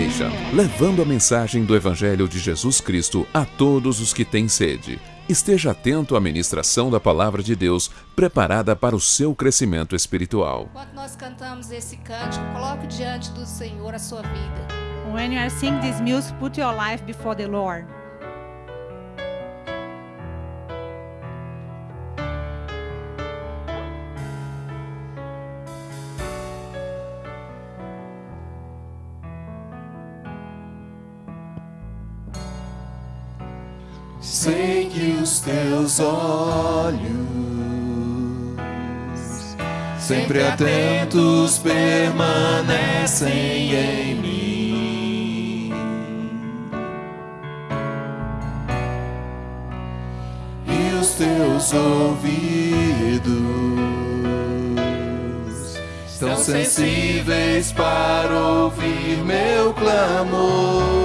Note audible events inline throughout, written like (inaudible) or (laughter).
Foundation, levando a mensagem do Evangelho de Jesus Cristo a todos os que têm sede. Esteja atento à ministração da palavra de Deus, preparada para o seu crescimento espiritual. Enquanto nós cantamos esse cântico, coloque diante do Senhor a sua vida. When you are singing this music, put your life before the Lord. Sei que os teus olhos, sempre atentos, permanecem em mim. E os teus ouvidos estão sensíveis para ouvir meu clamor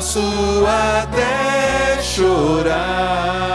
posso até chorar,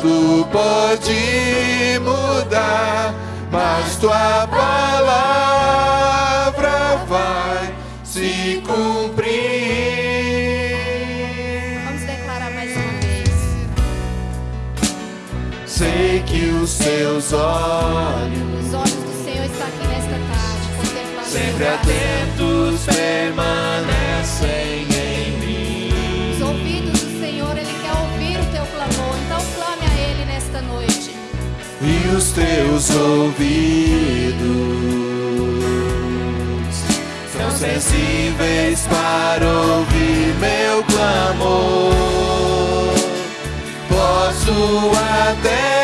tudo pode mudar, mas tua palavra vai se cumprir. Vamos declarar mais uma vez. Sei que os seus olhos Os olhos do Senhor estão aqui nesta tarde, contemplando sempre atentos permanecem Os teus ouvidos são sensíveis para ouvir meu clamor. Posso até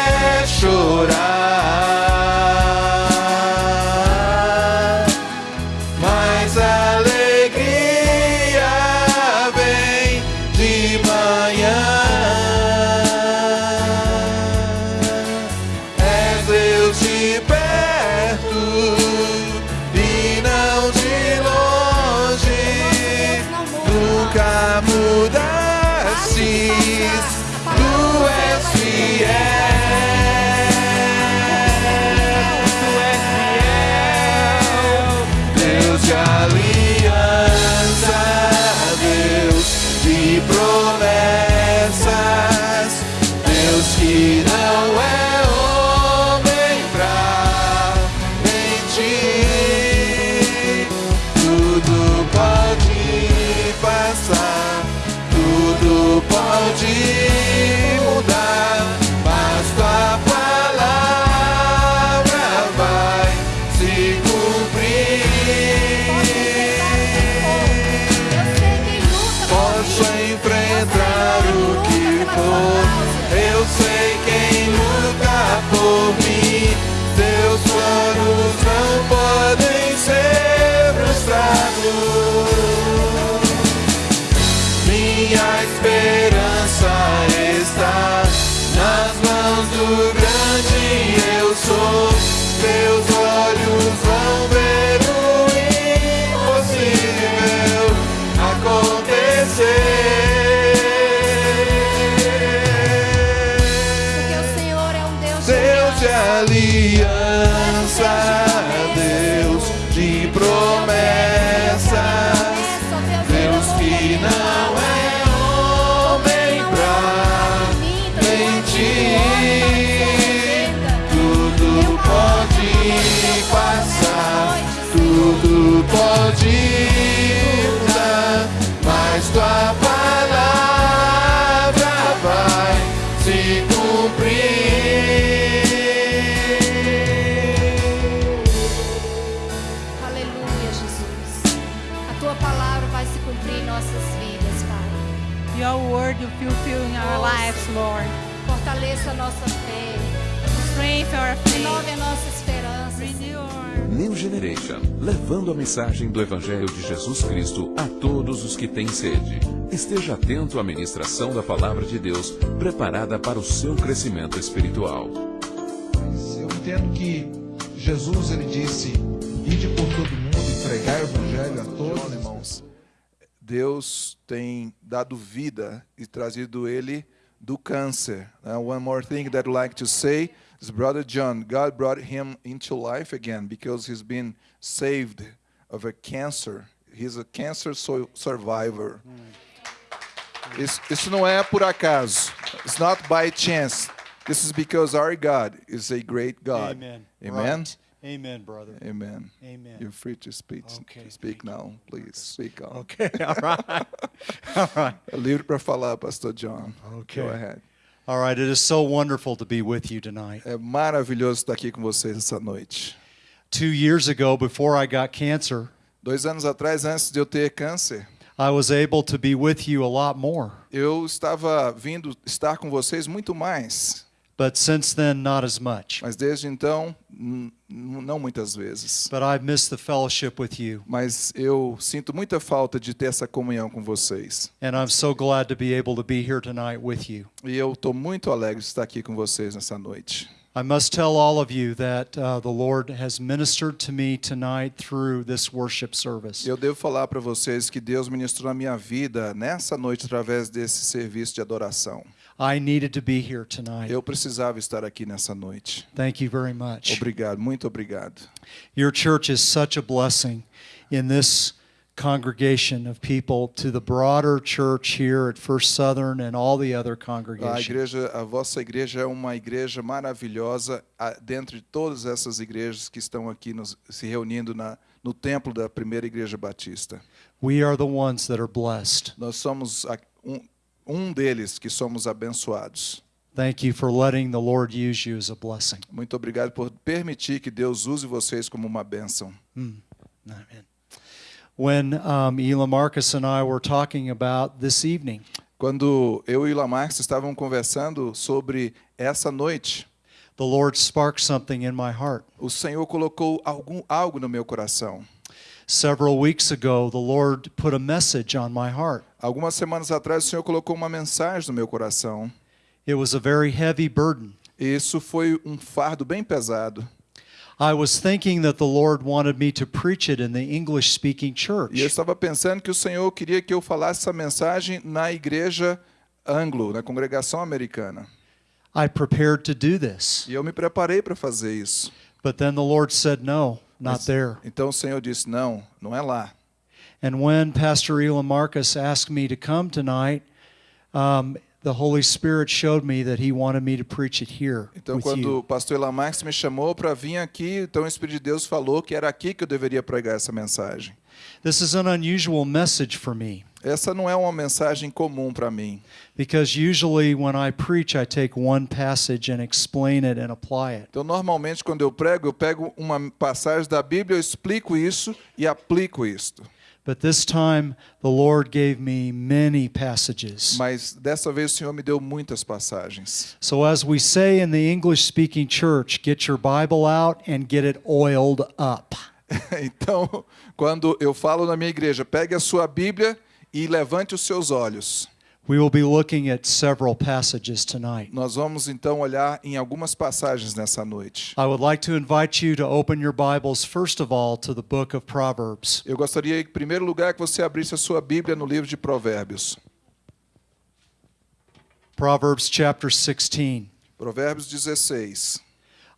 pode Levando a mensagem do Evangelho de Jesus Cristo a todos os que têm sede. Esteja atento à ministração da Palavra de Deus, preparada para o seu crescimento espiritual. Eu entendo que Jesus ele disse: "Ide por todo mundo e pregai o evangelho a todos, irmãos". Deus tem dado vida e trazido ele do câncer. Uh, one more thing that I'd like to say is brother John, God brought him into life again because he's been saved of a cancer. He's a cancer so- survivor. Hmm. Isso, isso não é por acaso. It's not by chance. This is because our God is a great God. Amen. Amen. Right. Amen, brother. Amen. Amen. You're free to speak. Okay, speak now, please. Speak on. Okay, (laughs) all right. all right. (laughs) Livre para falar, Pastor John. Okay. Go ahead. All right. It is so wonderful to be with you tonight. É maravilhoso estar aqui com vocês essa noite. Two years ago, before I got cancer, Dois anos atrás, antes de eu ter câncer, I was able to be with you a lot more. eu estava vindo estar com vocês muito mais. But since then, not as much. Mas desde então, não muitas vezes. But I've missed the fellowship with you. Mas eu sinto muita falta de ter essa comunhão com vocês. And I'm so glad to be able to be here tonight with you. E eu estou muito alegre de estar aqui com vocês nessa noite. I must tell all of you that uh, the Lord has ministered to me tonight through this worship service. Eu devo falar para vocês que Deus ministrou na minha vida nessa noite através desse serviço de adoração. I needed to be here tonight. Eu precisava estar aqui nessa noite. Thank you very much. Obrigado, muito obrigado. Your church is such a blessing in this congregation of people to the broader church here at First Southern and all the other A congregations. igreja, a vossa igreja é uma igreja maravilhosa a- dentre todas essas igrejas que estão aqui nos- se reunindo na, no templo da primeira igreja batista. We are the ones that are blessed. Nós somos a- um, um deles que somos abençoados. Thank you for letting the Lord use you as a blessing. Muito obrigado por permitir que Deus use vocês como uma bênção. Amen. When um, Elam Marcus and I were talking about this evening, Quando eu e o Lamarx estavam conversando sobre essa noite, the Lord sparked something in my heart. o Senhor colocou algum, algo no meu coração. Several weeks ago, the Lord put a message on my heart. Algumas semanas atrás, o Senhor colocou uma mensagem no meu coração. It was a very heavy burden. Isso foi um fardo bem pesado. I was thinking that the Lord wanted me to preach it in the English speaking E eu church. estava pensando que o Senhor queria que eu falasse essa mensagem na igreja anglo, na congregação americana. I prepared to do this. E eu me preparei para fazer isso. But then the Lord said, No, not there. Então o Senhor disse: Não, não é lá. And when Pastor Elam Marcus asked me to come tonight, um, the Holy Spirit showed me that he wanted me to preach it here Então, quando o pastor Elamax me chamou para vir aqui, então o Espírito de Deus falou que era aqui que eu deveria pregar essa mensagem. This is an unusual message for me Essa não é uma mensagem comum para mim, because usually when I preach, I take one passage and explain it and apply it. Então, normalmente, quando eu prego, eu pego uma passagem da Bíblia, eu explico isso e aplico isto. But this time, the Lord gave me many passages. Mas dessa vez o Senhor me deu muitas passagens. So, as we say in the English speaking church, get your Bible out and get it oiled up. (laughs) Então, quando eu falo na minha igreja, pegue a sua Bíblia e levante os seus olhos. We will be looking at several passages tonight. Nós vamos então olhar em algumas passagens nessa noite. I would like to invite you to open your Bibles, first of all, to the book of Proverbs. Eu gostaria, em primeiro lugar, que você abrisse a sua Bíblia no livro de Provérbios. Proverbs chapter 16. Provérbios 16.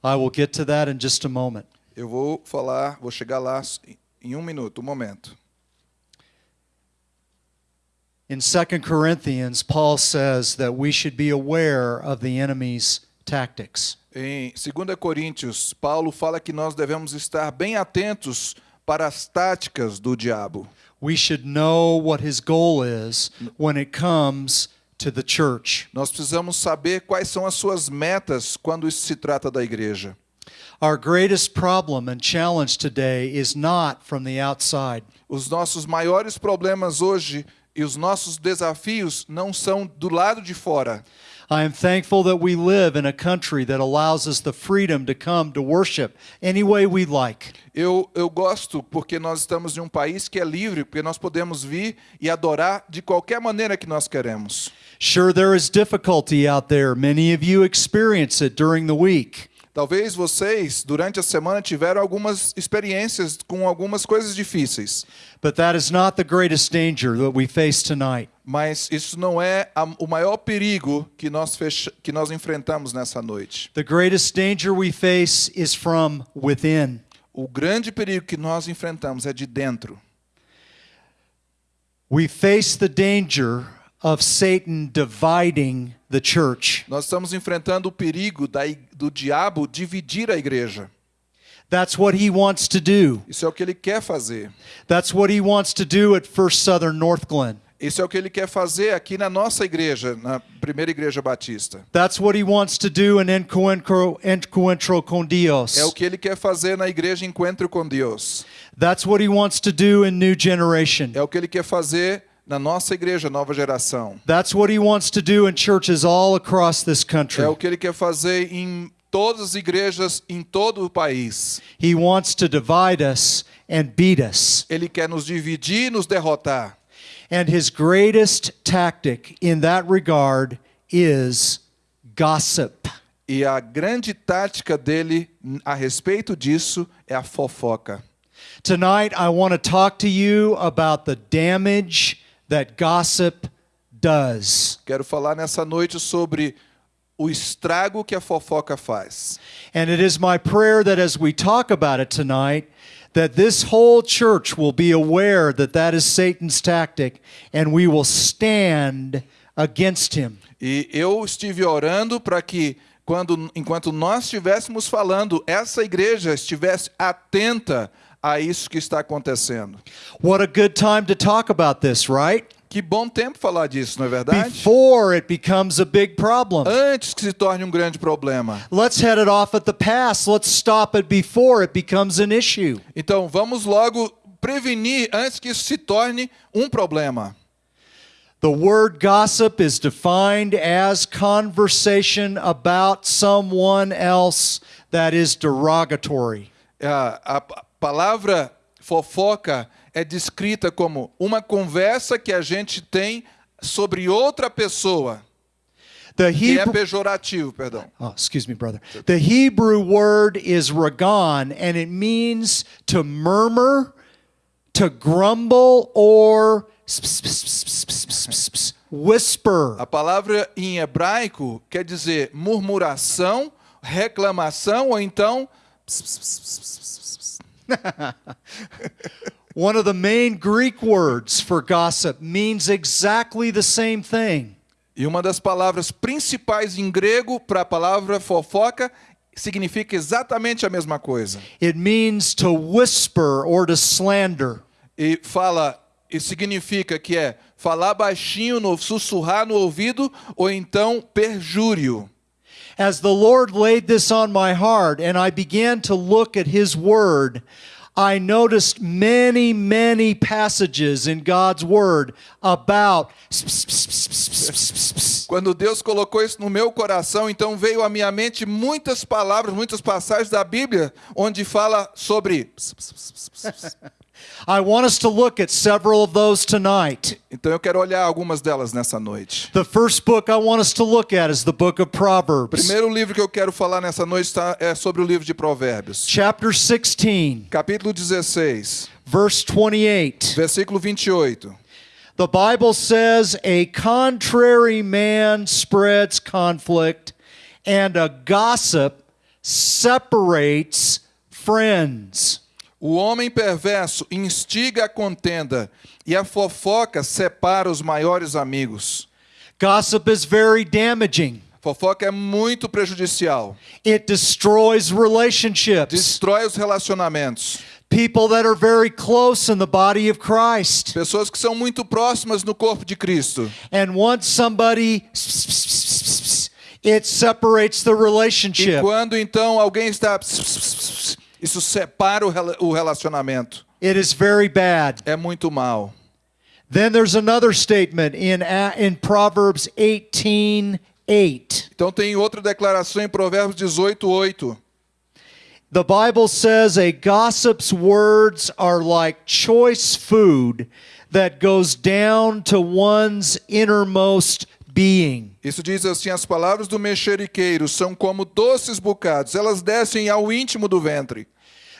I will get to that in just a moment. Eu vou falar, vou chegar lá em um minuto, um momento. In 2 Corinthians, Paul says that we should be aware of the enemy's tactics. Em 2 Coríntios, Paulo fala que nós devemos estar bem atentos para as táticas do diabo. We should know what his goal is when it comes to the church. Nós precisamos saber quais são as suas metas quando isso se trata da igreja. Our greatest problem and challenge today is not from the outside. Os nossos maiores problemas hoje E os nossos desafios não são do lado de fora. I am thankful that we live in a country that allows us the freedom to come to worship any way we like. Eu, eu gosto porque nós estamos em um país que é livre, porque nós podemos vir e adorar de qualquer maneira que nós queremos. Sure, there is difficulty out there. Many of you experience it during the week. Talvez vocês, durante a semana, tiveram algumas experiências com algumas coisas difíceis. But that is not the greatest danger that we face tonight. Mas isso não é a- o maior perigo que nós, fecha, que nós enfrentamos nessa noite. The greatest danger we face is from within. O grande perigo que nós enfrentamos é de dentro. We face the danger of Satan dividing the church. Nós estamos enfrentando o perigo da do diabo dividir a igreja. That's what he wants to do. Isso é o que ele quer fazer. That's what he wants to do at First Southern North Glen. Isso é o que ele quer fazer aqui na nossa igreja, na primeira igreja batista. That's what he wants to do in Encuentro, Encuentro con Dios. É o que ele quer fazer na igreja Encontro com Deus. That's what he wants to do in New Generation. É o que ele quer fazer na nossa igreja Nova Geração. That's what he wants to do in churches all across this country. É o que ele quer fazer em todas as igrejas em todo o país. He wants to divide us and beat us. Ele quer nos dividir e nos derrotar. And his greatest tactic in that regard is gossip. E a grande tática dele a respeito disso é a fofoca. Tonight, I want to talk to you about the damage that gossip does. Quero falar nessa noite sobre o estrago que a fofoca faz. And it is my prayer that as we talk about it tonight, that this whole church will be aware that that is Satan's tactic and we will stand against him. E eu estive orando para que quando enquanto nós estivéssemos falando, essa igreja estivesse atenta a isso que está acontecendo. What a good time to talk about this, right? Que bom tempo falar disso, não é verdade? Before it becomes a big problem. Antes que se torne um grande problema. Let's head it off at the pass. Let's stop it before it becomes an issue. Então, vamos logo prevenir antes que isso se torne um problema. The word gossip is defined as conversation about someone else that is derogatory. A, a palavra fofoca é descrita como uma conversa que a gente tem sobre outra pessoa. The Que é Hebrew pejorativo, perdão. Oh, excuse me, brother. The Hebrew word is ragan, and it means to murmur, to grumble, or whisper. A palavra em hebraico quer dizer murmuração, reclamação ou então (laughs) One of the main Greek words for gossip means exactly the same thing. E uma das palavras principais em grego para a palavra fofoca significa exatamente a mesma coisa. It means to whisper or to slander. E fala e significa que é falar baixinho, no, sussurrar no ouvido ou então perjúrio. As the Lord laid this on my heart and I began to look at His Word, I noticed many, many passages in God's Word about. Quando Deus colocou isso no meu coração, então veio à minha mente muitas palavras, muitas passagens da Bíblia onde fala sobre I want us to look at several of those tonight. Então eu quero olhar algumas delas nessa noite. The first book I want us to look at is the book of Proverbs, primeiro livro que eu quero falar nessa noite tá- é sobre o livro de Provérbios. chapter 16, Capítulo 16, verse 28. versículo 28. The Bible says, A contrary man spreads conflict, and a gossip separates friends. O homem perverso instiga a contenda e a fofoca separa os maiores amigos. Gossip is very damaging. Fofoca é muito prejudicial. It destroys relationships. Destrói os relacionamentos. People that are very close in the body of Christ. Pessoas que são muito próximas no corpo de Cristo. And once somebody, it separates the E relationship. quando então alguém está. Isso separa o rela- o relacionamento. It is very bad. É muito mal. Then there's another statement in, in Proverbs 18 8. Então tem outra declaração em Provérbios 18, 8. The Bible says a gossip's words are like choice food that goes down to one's innermost being. Isso diz assim: as palavras do mexeriqueiro são como doces bocados, elas descem ao íntimo do ventre.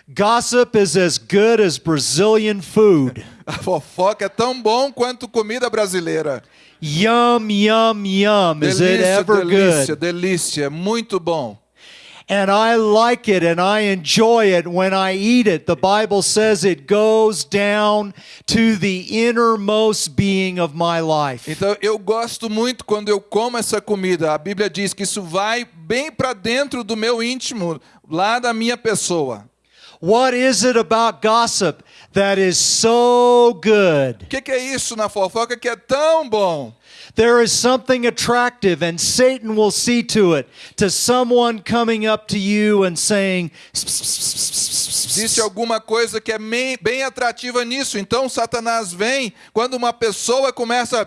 Gossip is as good as Brazilian food. (laughs) A fofoca é tão bom quanto comida brasileira. Yum, yum, yum. Is it Delícia, ever delícia, good? delícia, é muito bom. And I like it and I enjoy it when I eat it. The Bible says it goes down to the innermost being of my life. Então eu gosto muito quando eu como essa comida. A Bíblia diz que isso vai bem para dentro do meu íntimo, lá da minha pessoa. What is it about gossip that is so good? O que, que é isso na fofoca que é tão bom? There is something attractive, and Satan will see to it, to someone coming up to you and saying, Existe alguma coisa que é bem atrativa nisso. Então Satanás vem quando uma pessoa começa.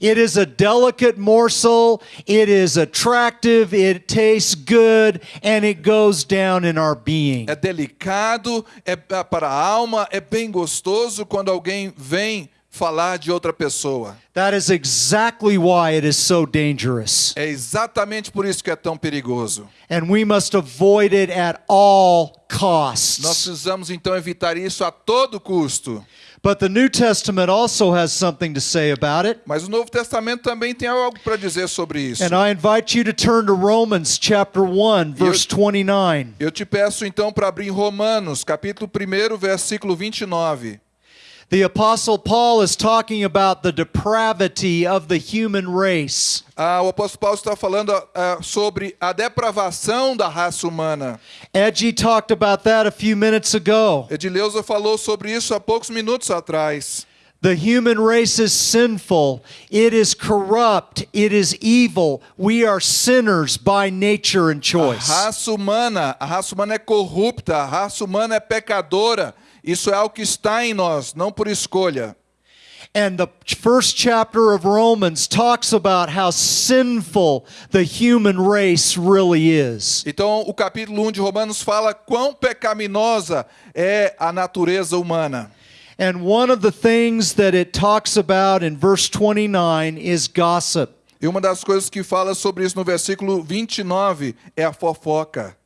It is a delicate morsel, it is attractive, it tastes good, and it goes down in our being. É delicado, é para a alma, é bem gostoso quando alguém vem falar de outra pessoa. That is exactly why it is so dangerous. É exatamente por isso que é tão perigoso. And we must avoid it at all Nós costs. precisamos então evitar isso a todo custo. But the New Testament also has something to say about it. Mas o Novo Testamento também tem algo para dizer sobre isso. And I invite you to turn to Romans chapter 1, verse 29. Eu te peço então para abrir Romanos, capítulo 1, versículo 29. The Apostle Paul is talking about the depravity of the human race. Ah, o apóstolo Paulo está falando ah, sobre a depravação da raça humana. Edgy talked about that a few minutes ago. Edileuza falou sobre isso há poucos minutos atrás. The human race is sinful, it is corrupt, it is evil. We are sinners by nature and choice. A raça humana, a raça humana é corrupta, a raça humana é pecadora. Isso é algo que está em nós, não por escolha. And the first chapter of Romans talks about how sinful the human race really is. Então, o capítulo 1 de Romanos fala quão pecaminosa é a natureza humana. And one of the things that it talks about in verse 29 is gossip. E uma das coisas que fala sobre isso no versículo 29 é a fofoca.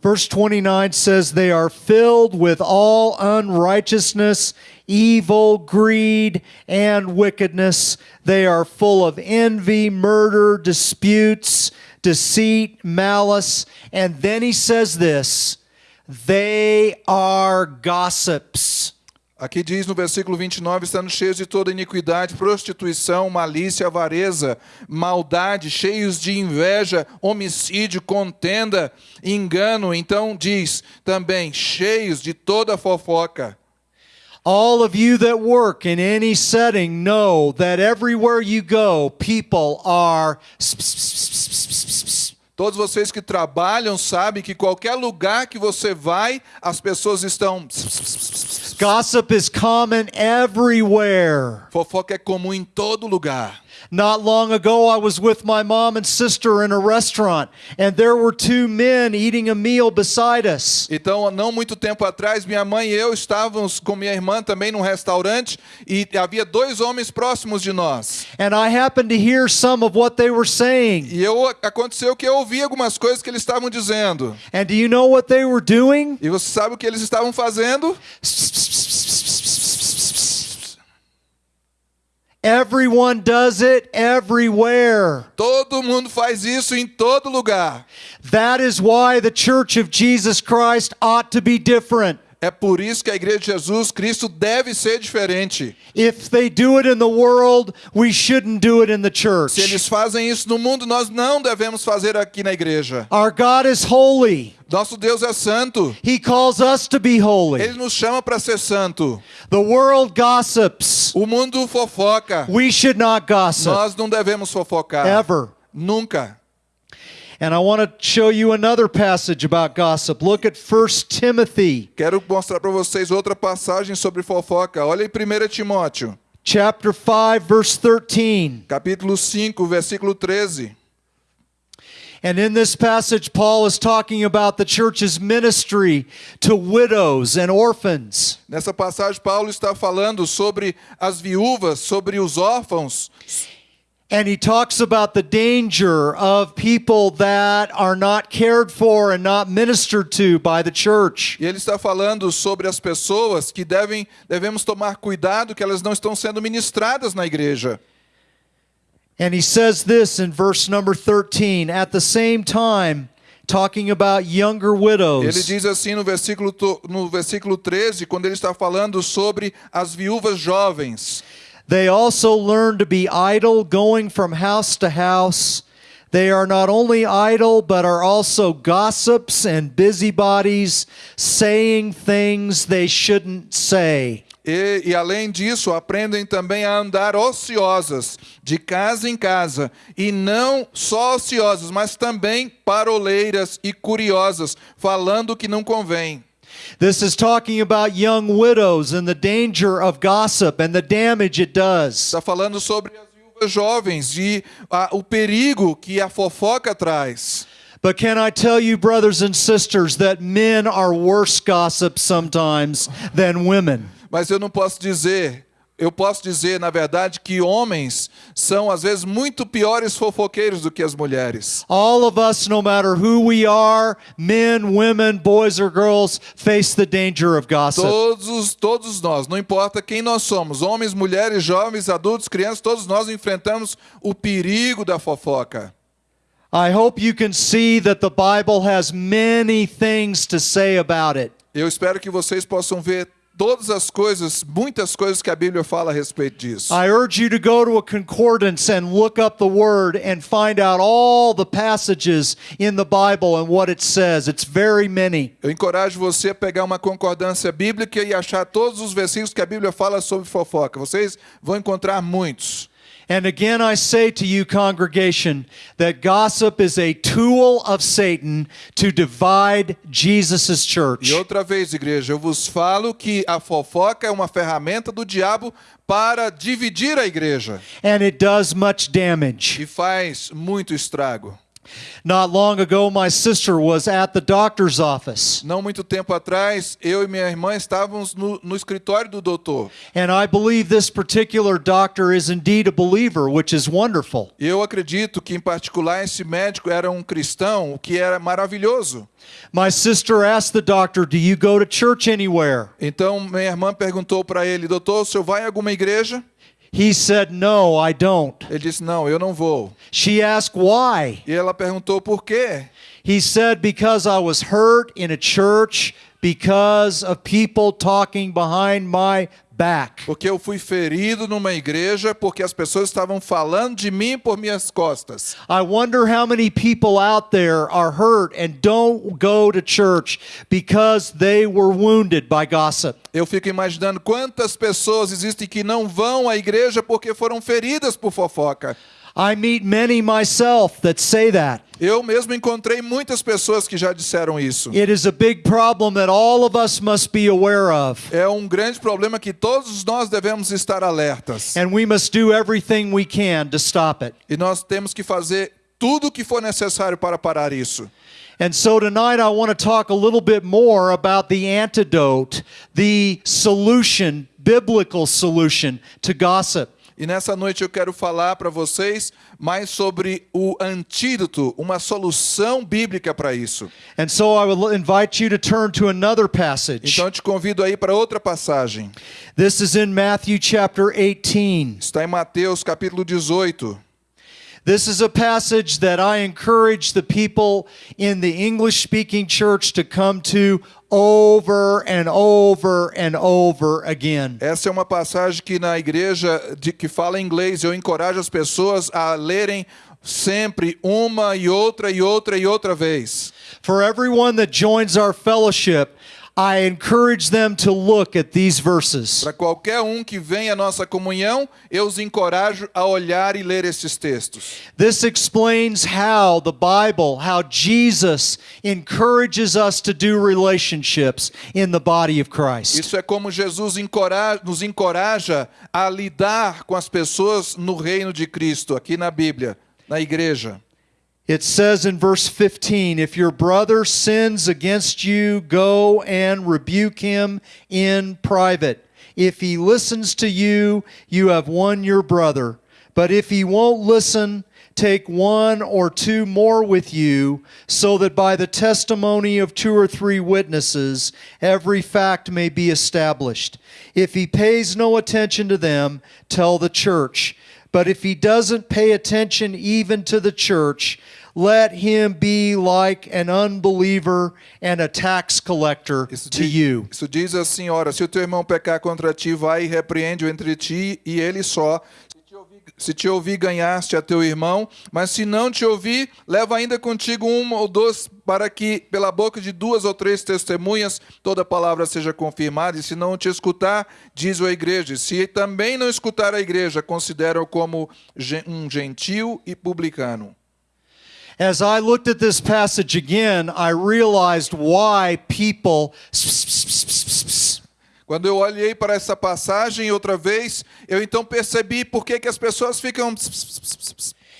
Verse 29 says, They are filled with all unrighteousness, evil, greed, and wickedness. They are full of envy, murder, disputes, deceit, malice. And then he says this they are gossips. Aqui diz no versículo 29, estando cheios de toda iniquidade, prostituição, malícia, avareza, maldade, cheios de inveja, homicídio, contenda, engano. Então diz também, cheios de toda fofoca. All of you that work in any setting know that everywhere you go, people are. Todos vocês que trabalham sabem que qualquer lugar que você vai, as pessoas estão. Gossip is common everywhere. Fofoca é comum em todo lugar. Not long ago, I was with my mom and sister in a restaurant, and there were two men eating a meal beside us. Então, não muito tempo atrás, minha mãe e eu estávamos com minha irmã também num restaurante e havia dois homens próximos de nós. And I happened to hear some of what they were saying. E eu aconteceu que eu ouvi algumas coisas que eles estavam dizendo. And do you know what they were doing? E você sabe o que eles estavam fazendo? Everyone does it everywhere. Todo mundo faz isso em todo lugar. That is why the Church of Jesus Christ ought to be different. É por isso que a igreja de Jesus Cristo deve ser diferente. If they do it in the world, we shouldn't do it in the Se church. eles fazem isso no mundo, nós não devemos fazer aqui na igreja. Our God is holy. Nosso Deus é santo. He calls us to be holy. Ele nos chama para ser santo. The world gossips. O mundo fofoca. We should not gossip Nós não devemos fofocar. ever. Nunca. And I want to show you another passage about gossip. Look at 1 Timothy Quero mostrar para vocês outra passagem sobre fofoca. Olha em 1 Timóteo, chapter 5 verse 13. capítulo 5, versículo 13. And in this passage Paul is talking about the church's ministry to widows and orphans. Nessa passagem, Paulo está falando sobre as viúvas, sobre os órfãos, And he talks about the danger of people that are not cared for and not ministered to by the church. e ele está falando sobre as pessoas que devem, devemos tomar cuidado que elas não estão sendo ministradas na igreja. And he says this in verse number 13 at the same time talking about younger Ele widows. diz assim no versículo, no versículo 13, quando ele está falando sobre as viúvas jovens. They also learn to be idle, going from house to house. They are not only idle, but are also gossips and busybodies, saying things they shouldn't say. E, e além disso, aprendem também a andar ociosas, de casa em casa, e não só ociosas, mas também paroleiras e curiosas, falando o que não convém. This is talking about young widows and the danger of gossip and the damage it does. Está falando sobre as viúvas jovens e a- o perigo que a fofoca traz. But can I tell you, brothers and sisters, that men are worse gossips sometimes than women? Mas eu não posso dizer, eu posso dizer, na verdade, que homens são às vezes muito piores fofoqueiros do que as mulheres. All of us, no matter who we are, men, women, boys, or girls, face the danger of gossip. Todos, todos nós, não importa quem nós somos, homens, mulheres, jovens, adultos, crianças, todos nós enfrentamos o perigo da fofoca. I hope you can see that the Bible has many things to say about it. Eu espero que vocês possam ver todas as coisas, muitas coisas que a Bíblia fala a respeito disso. I urge you to go to a concordance and look up the word and find out all the passages in the Bible and what it says. It's very many. Eu encorajo você a pegar uma concordância bíblica e achar todos os versículos que a Bíblia fala sobre fofoca. Vocês vão encontrar muitos. And again, I say to you, congregation, that gossip is a tool of Satan to divide Jesus' church. E outra vez, igreja, eu vos falo que a fofoca é uma ferramenta do diabo para dividir a igreja And it does much damage. e faz muito estrago. Not long ago, my sister was at the doctor's office, Não muito tempo atrás, eu e minha irmã estávamos no, no escritório do doutor. and I believe this particular doctor is indeed a believer, which is wonderful. Eu acredito que, em particular, esse médico era um cristão, o que era maravilhoso. My sister asked the doctor, Do you go to church anywhere? Então, minha irmã perguntou para ele, doutor, o senhor vai em alguma igreja? He said, No, I don't. Ele disse, não, eu não vou. She asked, Why? E ela perguntou por quê? He said, Because I was hurt in a church because of people talking behind my back. Porque eu fui ferido numa igreja porque as pessoas estavam falando de mim por minhas costas. I wonder how many people out there are hurt and don't go to church because they were wounded by gossip. Eu fico imaginando quantas pessoas existem que não vão à igreja porque foram feridas por fofoca. I meet many myself that say that. Eu mesmo encontrei muitas pessoas que já disseram isso. It is a big problem that all of us must be aware of. É um grande problema que todos nós devemos estar alertas. And we must do everything we can to stop it. E nós temos que fazer tudo o que for necessário para parar isso. And so tonight I want to talk a little bit more about the antidote, the solution, biblical solution to gossip. E nessa noite eu quero falar para vocês mais sobre o antídoto, uma solução bíblica para isso. And so I would invite you to turn to another passage. Então eu te convido aí para outra passagem. This is in Matthew chapter 18. Está em Mateus capítulo 18. This is a passage that I encourage the people in the English speaking church to come to over and over and over again. Essa é uma passagem que na igreja de, que fala inglês eu encorajo as pessoas a lerem sempre uma e outra e outra e outra vez. For everyone that joins our fellowship, I encourage them to look at these verses. Para qualquer um que vem à nossa comunhão, eu os encorajo a olhar e ler esses textos. This explains how the Bible, how Jesus encourages us to do relationships in the body of Christ. Isso é como Jesus encora- nos encoraja a lidar com as pessoas no reino de Cristo, aqui na Bíblia, na igreja. It says in verse 15, if your brother sins against you, go and rebuke him in private. If he listens to you, you have won your brother. But if he won't listen, take one or two more with you, so that by the testimony of two or three witnesses, every fact may be established. If he pays no attention to them, tell the church. But if he doesn't pay attention even to the church, let him be like an unbeliever and a tax collector Isso to diz, you. isso diz assim: ora, se o teu irmão pecar contra ti, vai e repreende-o entre ti e ele só. Se te, ouvir, ganhaste a teu irmão, mas se não te ouvir, leva ainda contigo um ou dois, para que, pela boca de duas ou três testemunhas, toda palavra seja confirmada. E se não te escutar, diz a igreja. Se também não escutar a igreja, considera-o como um gentil e publicano. As I looked at this passage again, I realized why people Quando eu olhei para essa passagem outra vez, eu então percebi por que, que as pessoas ficam.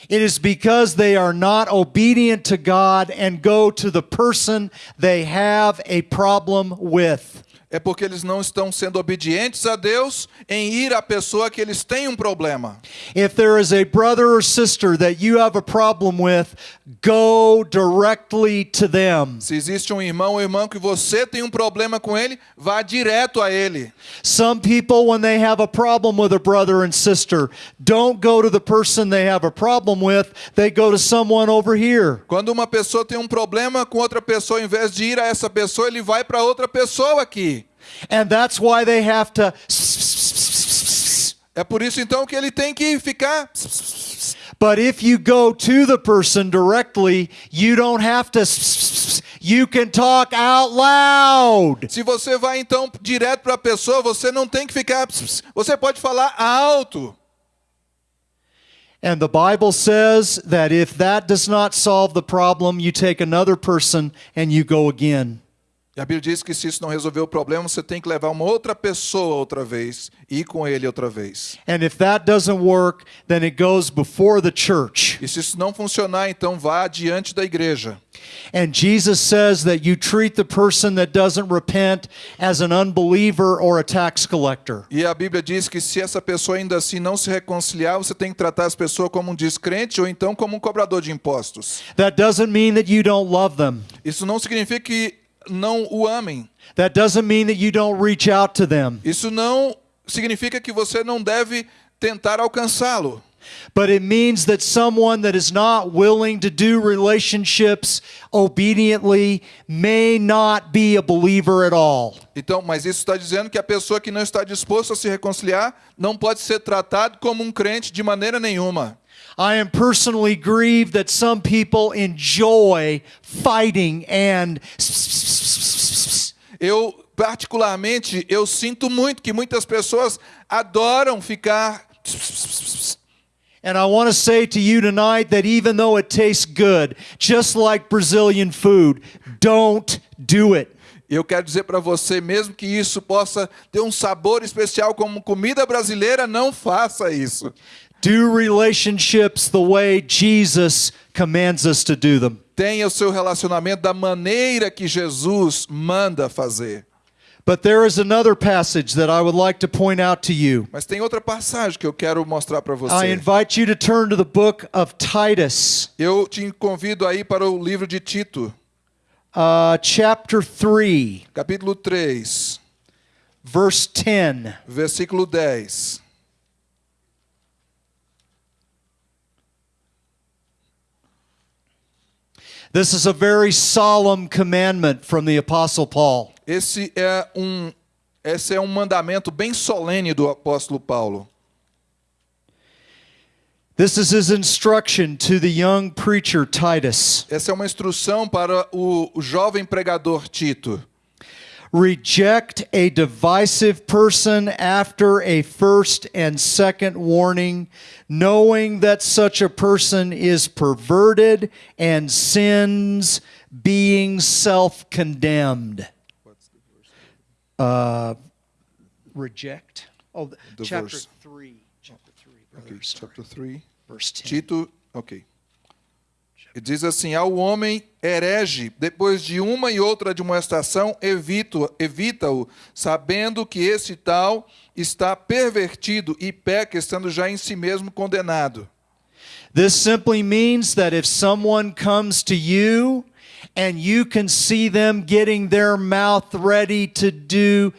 It is because they are not obedient to God and go to the person they have a problem with. É porque eles não estão sendo obedientes a Deus em ir à pessoa que eles têm um problema. If there is a brother or sister that you have a problem with, go directly to them. Se existe um irmão ou irmã que você tem um problema com ele, vá direto a ele. Some people, when they have a problem with a brother and sister, don't go to the person they have a problem with, they go to someone over here. Quando uma pessoa tem um problema com outra pessoa, em vez de ir a essa pessoa, ele vai para outra pessoa aqui. And that's why they have to. É por isso então que ele tem que ficar. But if you go to the person directly, you don't have to. You can talk out loud. Se você vai então direto para a pessoa, você não tem que ficar. Você pode falar alto. And the Bible says that if that does not solve the problem, you take another person and you go again. E a Bíblia diz que se isso não resolver o problema, você tem que levar uma outra pessoa outra vez e ir com ele outra vez. And if that doesn't work, then it goes before the church. E se isso não funcionar, então vá diante da igreja. And Jesus says that you treat the person that doesn't repent as an unbeliever or a tax collector. E a Bíblia diz que se essa pessoa ainda assim não se reconciliar, você tem que tratar essa pessoa como um descrente ou então como um cobrador de impostos. That doesn't mean that you don't love them. Isso não significa que não o amem. That doesn't mean that you don't reach out to them. Isso não significa que você não deve tentar alcançá-lo. But it means that someone that is not willing to do relationships obediently may not be a believer at all. Então, mas isso está dizendo que a pessoa que não está disposta a se reconciliar não pode ser tratado como um crente de maneira nenhuma. I am personally grieved that some people enjoy fighting and Eu particularmente eu sinto muito que muitas pessoas adoram ficar And I want to say to you tonight that even though it tastes good, just like Brazilian food, don't do it. Eu quero dizer para você, mesmo que isso possa ter um sabor especial como comida brasileira, não faça isso. Do relationships the way Jesus commands us to do them. Tenha o seu relacionamento da maneira que Jesus manda fazer. But there is another passage that I would like to point out to you. Mas tem outra passagem que eu quero mostrar para I você. invite you to turn to the book of Titus, Eu te convido aí para o livro de Tito, uh, chapter 3, capítulo 3, verse 10. versículo 10. This is a very solemn commandment from the Apostle Paul. Esse é um esse é um mandamento bem solene do apóstolo Paulo. This is his instruction to the young preacher Titus. Essa é uma instrução para o, o jovem pregador Tito. Reject a divisive person after a first and second warning, knowing that such a person is perverted and sins, being self condemned. Uh, reject. Oh, the- chapter verse. 3. Chapter 3, Ok, sorry. chapter 3. Verse 10. Tito, ok. E diz assim: Ao homem herege, depois de uma e outra admoestação, evita-o, evita-o, sabendo que esse tal está pervertido e peca, estando já em si mesmo condenado. This simply means that if someone comes to you and you can see them getting their mouth ready to do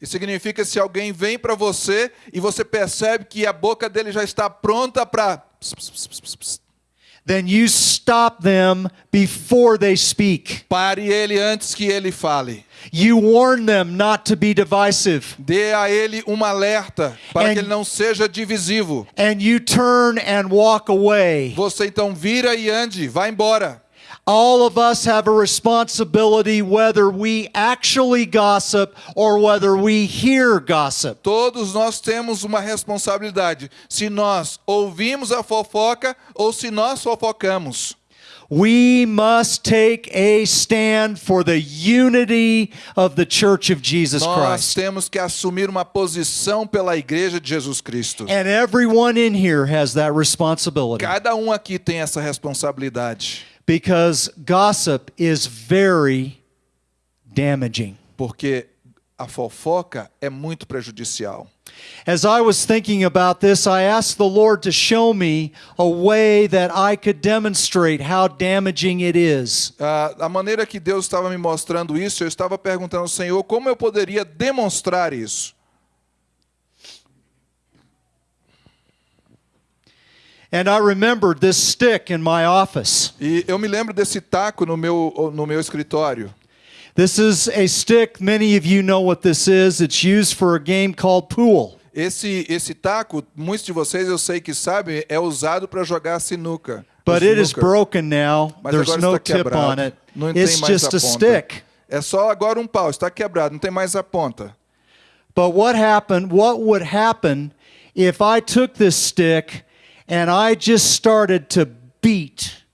Isso significa se alguém vem para você e você percebe que a boca dele já está pronta para. Then you stop them before they speak. Pare ele antes que ele fale. You warn them not to be divisive. Dê a ele um alerta para And- que ele não seja divisivo. And you turn and walk away. Você então vira e ande, vá embora. All of us have a responsibility whether we actually gossip or whether we hear gossip. Todos nós temos uma responsabilidade. Se nós ouvimos a fofoca ou se nós fofocamos. We must take a stand for the unity of the Church of Jesus Nós Christ. temos que assumir uma posição pela igreja de Jesus Cristo. And everyone in here has that responsibility Cada um aqui tem essa responsabilidade. Because gossip is very damaging. Porque a fofoca é muito prejudicial. As I was thinking about this, I asked the Lord to show me a way that I could demonstrate how damaging it is. Ah, a maneira que Deus estava me mostrando isso, eu estava perguntando ao Senhor como eu poderia demonstrar isso. And I remembered this stick in my office. E eu me lembro desse taco no meu, no meu escritório. This is a stick, many of you know what this is. It's used for a game called pool. Esse, esse taco, muitos de vocês eu sei que sabem, é usado para jogar sinuca. But it is broken now. Mas There's no tip quebrado. on it. Não tem It's mais just a a ponta. stick. É só agora um pau, está quebrado, não tem mais a ponta. But what happened, what would happen if I took this stick and I just started to beat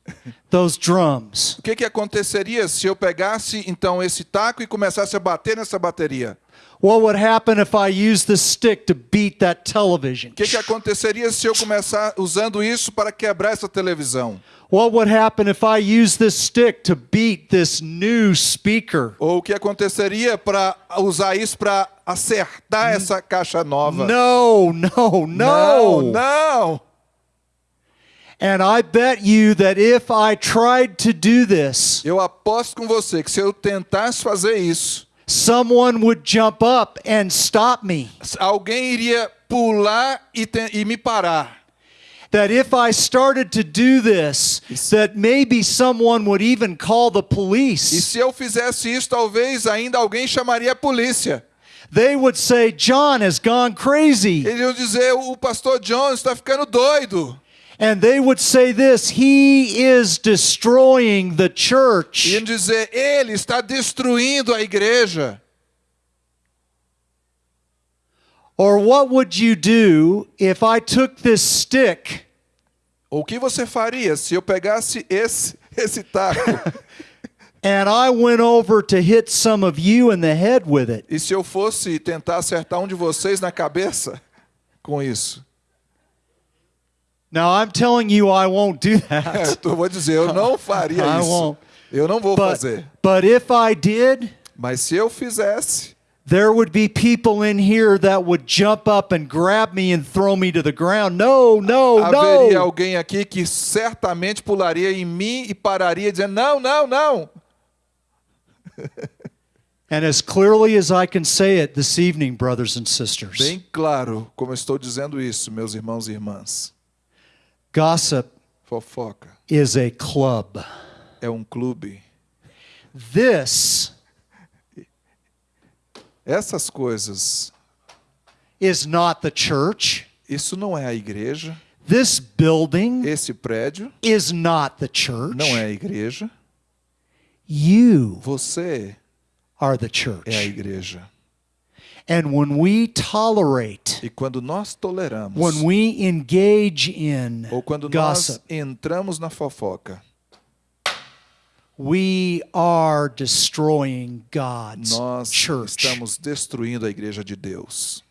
those drums? O que, que aconteceria se eu pegasse então esse taco e começasse a bater nessa bateria? What would happen if I used the stick to beat that television? O que, que aconteceria se eu começar usando isso para quebrar essa televisão? What would happen if I used this stick to beat this new speaker? Ou o que aconteceria para usar isso para acertar essa caixa nova? No, no, não, no. não. And I bet you that if I tried to do this, Eu aposto com você que se eu tentasse fazer isso, someone would jump up and stop me. alguém iria pular e, te- e me parar. That if I started to do this, that maybe someone would even call the E police. se eu fizesse isso, talvez ainda alguém chamaria a polícia. They would say, John has gone crazy. Eles iam dizer: o pastor John está ficando doido. And they would say this He is destroying the church. Iam dizer: ele está destruindo a igreja. Or what would you do if I took this stick O que você faria se eu pegasse esse, (laughs) esse taco (laughs) and I went over to hit some of you in the head with it? e se eu fosse tentar acertar um de vocês na cabeça com isso? Now I'm telling you, I won't do (laughs) É, that. eu vou dizer: eu não faria I isso. won't. Eu não vou But, fazer. but if I did, Mas se eu fizesse, there would be people in here that would jump up and grab me and throw me to the ground. No, no, haveria no. alguém aqui que certamente pularia em mim e pararia dizendo: não, não, não. (laughs) And as clearly as I can say it this evening, brothers and sisters, Bem claro como estou dizendo isso, meus irmãos e irmãs. Gossip Fofoca is a club. é um clube. This Essas coisas, is not the church. isso não é a igreja. This building Esse prédio is not the church. não é a igreja. You Você are the é a church. igreja. And when we tolerate, E quando nós toleramos, when we engage in ou quando nós gossip, entramos na fofoca, we are destroying God's nós church. estamos destruindo a igreja de Deus.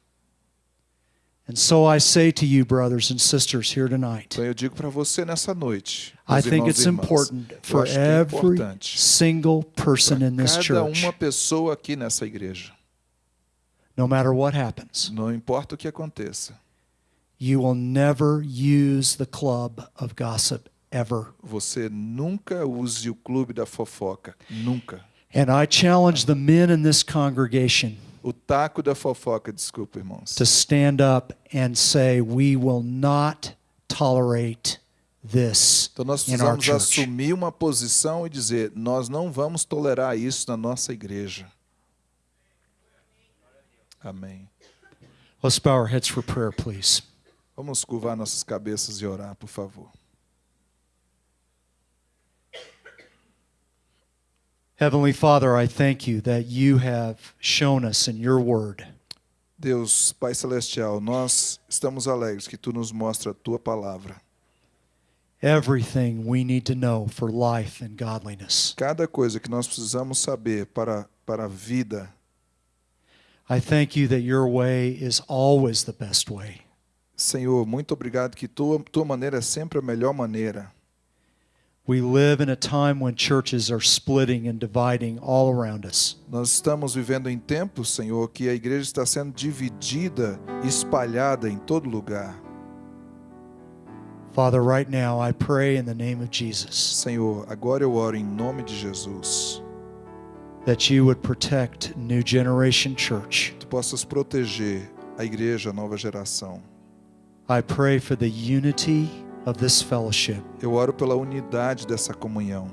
And so I say to you, brothers and sisters, here tonight, Então eu digo para você nessa noite, I think it's important for é every single person in this cada church, uma pessoa aqui nessa igreja, no matter what happens, não importa o que aconteça, you will never use the club of gossip ever. você nunca use o clube da fofoca, nunca. And I challenge the men in this congregation O taco da fofoca, desculpa, irmãos. to stand up and say, We will not tolerate this Então nós precisamos assumir uma posição e dizer: nós não vamos tolerar isso na nossa igreja. Amém. Let's bow our heads for prayer, please. Vamos curvar nossas cabeças e orar, por favor. Heavenly Father, I thank you that you have shown us in your word Deus, Pai Celestial, nós estamos alegres que Tu nos mostra a Tua palavra. everything we need to know for life and godliness. Cada coisa que nós precisamos saber para, para a vida. I thank you that your way is always the best way. Senhor, muito obrigado que tua, tua maneira é sempre a melhor maneira. We live in a time when churches are splitting and dividing all around us. Nós estamos vivendo em tempos, Senhor, que a igreja está sendo dividida, espalhada em todo lugar. Father, right now I pray in the name of Jesus Senhor, agora eu oro em nome de Jesus. That you would protect New Generation Church. Tu possas proteger a igreja, nova geração. I pray for the unity of this fellowship. Eu oro pela unidade dessa comunhão.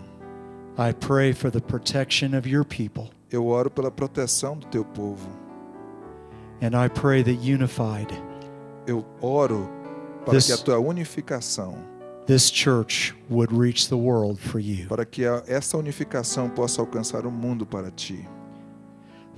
I pray for the protection of your people. Eu oro pela proteção do teu povo. And I pray that unified, Eu oro para This- que a tua unificação, this church would reach the world for you. para que a- essa unificação possa alcançar o mundo para ti.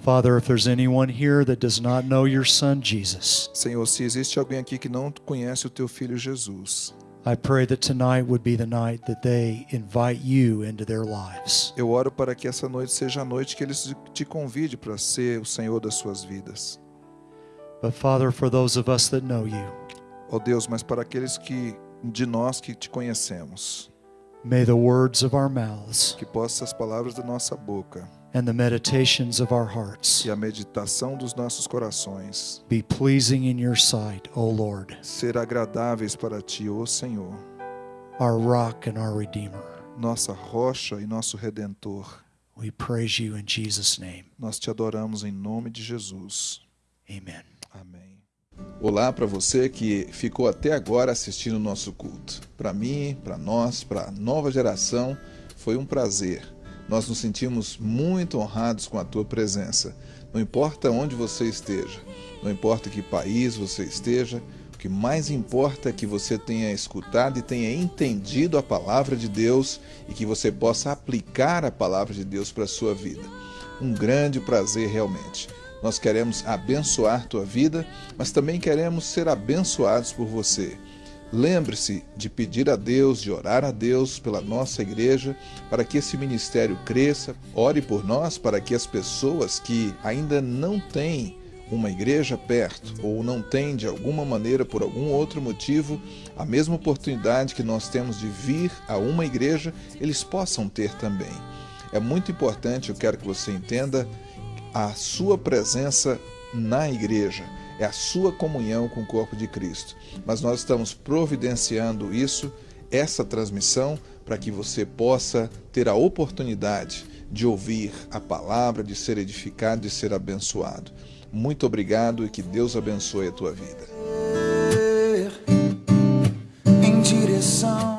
Father, if there's anyone here that does not know your son Jesus, Senhor, se existe alguém aqui que não conhece o teu filho Jesus, I pray that tonight would be the night that they invite you into their lives. eu oro para que essa noite seja a noite que eles te convide para ser o Senhor das suas vidas. But Father, for those of us that know you, Ó Deus, mas para aqueles que de nós que te conhecemos, may the words of our mouths que possam as palavras da nossa boca and the meditations of our hearts e a meditação dos nossos corações be pleasing in your sight, O Lord, ser agradáveis para ti, ó Senhor, our rock and our redeemer. nossa rocha e nosso redentor. We praise you in Jesus' name. Nós te adoramos em nome de Jesus. Amen. Olá para você que ficou até agora assistindo o nosso culto. Para mim, para nós, para a nova geração, foi um prazer. Nós nos sentimos muito honrados com a tua presença. Não importa onde você esteja, não importa que país você esteja, o que mais importa é que você tenha escutado e tenha entendido a palavra de Deus e que você possa aplicar a palavra de Deus para a sua vida. Um grande prazer realmente. Nós queremos abençoar tua vida, mas também queremos ser abençoados por você. Lembre-se de pedir a Deus, de orar a Deus pela nossa igreja, para que esse ministério cresça. Ore por nós para que as pessoas que ainda não têm uma igreja perto ou não têm de alguma maneira, por algum outro motivo, a mesma oportunidade que nós temos de vir a uma igreja, eles possam ter também. É muito importante, eu quero que você entenda, a sua presença na igreja, é a sua comunhão com o corpo de Cristo. Mas nós estamos providenciando isso, essa transmissão, para que você possa ter a oportunidade de ouvir a palavra, de ser edificado, de ser abençoado. Muito obrigado e que Deus abençoe a tua vida. Em direção